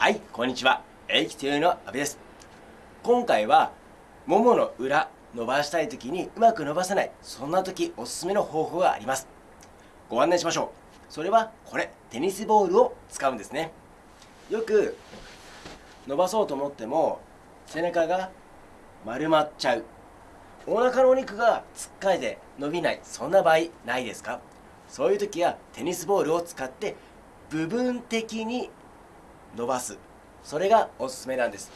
はい、こんにちは。エイキテの阿部です。今回は、ももの裏、伸ばしたい時にうまく伸ばせない、そんな時おすすめの方法があります。ご案内しましょう。それは、これ、テニスボールを使うんですね。よく、伸ばそうと思っても、背中が丸まっちゃう。お腹のお肉がつっかえて伸びない、そんな場合ないですか？そういう時はテニスボールを使って部分的に伸ばす。それがおすすめなんです。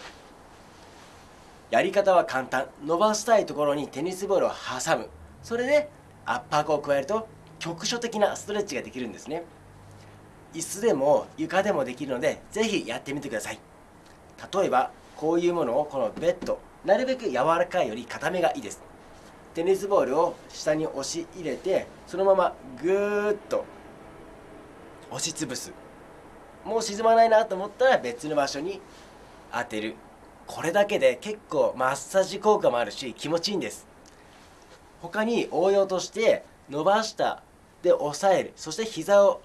やり方は簡単。伸ばしたいところにテニスボールを挟む。それで圧迫を加えると局所的なストレッチができるんですね。椅子でも床でもできるのでぜひやってみてください。例えばこういうものをこのベッドなるべく柔らかいより硬めがいいです。テニスボールを下に押し入れてそのままぐーっと押しつぶす。もう沈まないなと思ったら別の場所に当てる。これだけで結構マッサージ効果もあるし気持ちいいんです。他に応用として伸ばしたで押さえる。そして膝を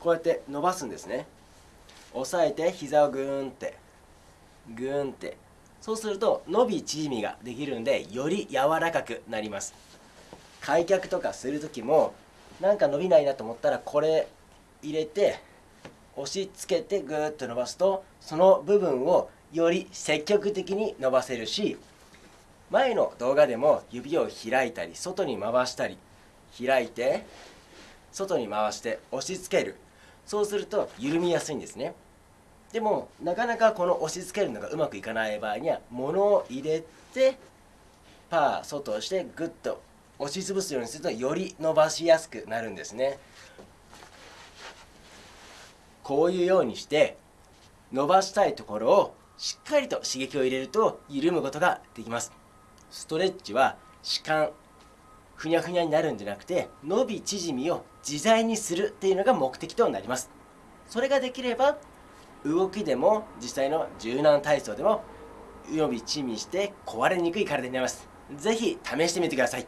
こうやって伸ばすんですね。押さえて膝をグーンって。グーンって。そうすると伸び縮みができるんでより柔らかくなります。開脚とかする時もなんか伸びないなと思ったらこれ入れて押し付けてぐーっと伸ばすとその部分をより積極的に伸ばせるし前の動画でも指を開いたり外に回したり開いて外に回して押し付ける。そうすると緩みやすいんですね。でもなかなかこの押し付けるのがうまくいかない場合には物を入れてパー外をしてグッと押しつぶすようにするとより伸ばしやすくなるんですね。こういうようにして伸ばしたいところをしっかりと刺激を入れると緩むことができます。ストレッチは弛緩ふにゃふにゃになるんじゃなくて伸び縮みを自在にするっていうのが目的となります。それができれば動きでも実際の柔軟体操でも伸び縮みして壊れにくい体になります。是非試してみてください。